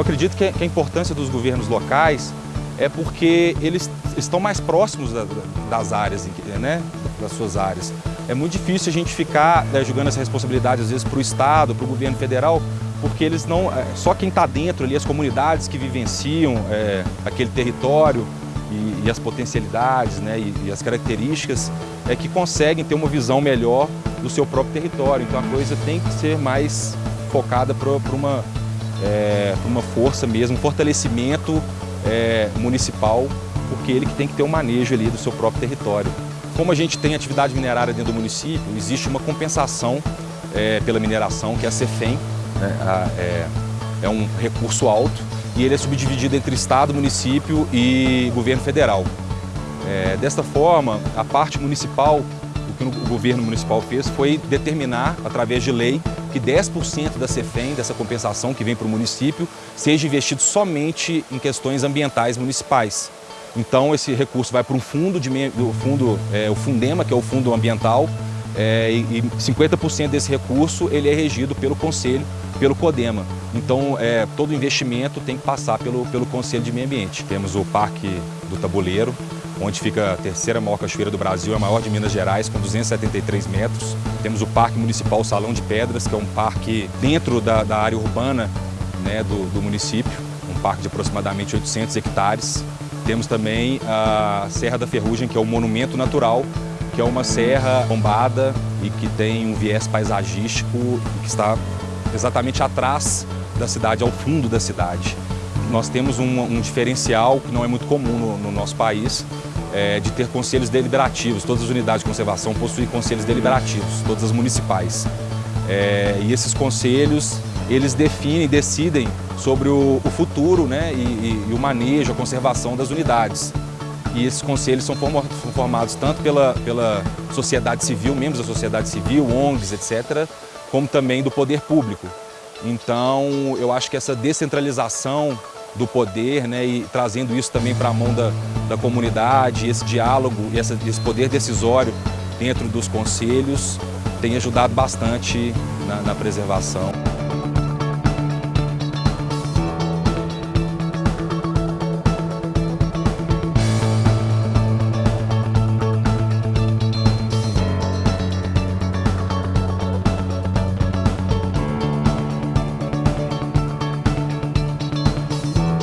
acredito que a importância dos governos locais é porque eles estão mais próximos das áreas, né, das suas áreas. É muito difícil a gente ficar né, jogando essa responsabilidade, às vezes, para o Estado, para o governo federal, porque eles não. É, só quem está dentro ali, as comunidades que vivenciam é, aquele território e, e, as potencialidades né, e, e, as características, é que conseguem ter uma visão melhor do seu próprio território. Então a coisa tem que ser mais focada para uma, é, uma força mesmo, um fortalecimento é, municipal, porque ele que tem que ter o um manejo ali do seu próprio território. Como a gente tem atividade minerária dentro do município, existe uma compensação é, pela mineração, que é a CEFEM, né? a, é, é um recurso alto e ele é subdividido entre Estado, município e governo federal. É, desta forma, a parte municipal, que o governo municipal fez foi determinar, através de lei, que 10% da CEFEM, dessa compensação que vem para o município, seja investido somente em questões ambientais municipais. Então esse recurso vai para um fundo, de, o, fundo é, o Fundema, que é o Fundo Ambiental, é, e 50% desse recurso ele é regido pelo Conselho, pelo CODEMA. Então é, todo investimento tem que passar pelo, pelo Conselho de Meio Ambiente. Temos o Parque do Tabuleiro, onde fica a terceira maior cachoeira do Brasil, a maior de Minas Gerais, com 273 metros. Temos o Parque Municipal Salão de Pedras, que é um parque dentro da, da área urbana né, do, do município, um parque de aproximadamente 800 hectares. Temos também a Serra da Ferrugem, que é um monumento natural, que é uma serra bombada e que tem um viés paisagístico que está exatamente atrás da cidade, ao fundo da cidade. Nós temos um, um diferencial que não é muito comum no, no nosso país, é, de ter conselhos deliberativos. Todas as unidades de conservação possuem conselhos deliberativos, todas as municipais. É, e esses conselhos, eles definem, decidem sobre o, o futuro né, e, e, e, o manejo, a conservação das unidades. E esses conselhos são formados tanto pela, pela sociedade civil, membros da sociedade civil, ONGs, etc., como também do poder público. Então, eu acho que essa descentralização do poder né, e trazendo isso também para a mão da, da comunidade, esse diálogo e esse poder decisório dentro dos conselhos tem ajudado bastante na, na preservação.